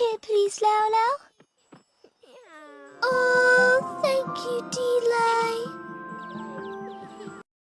here, please, Lolo? Oh, thank you, Delay.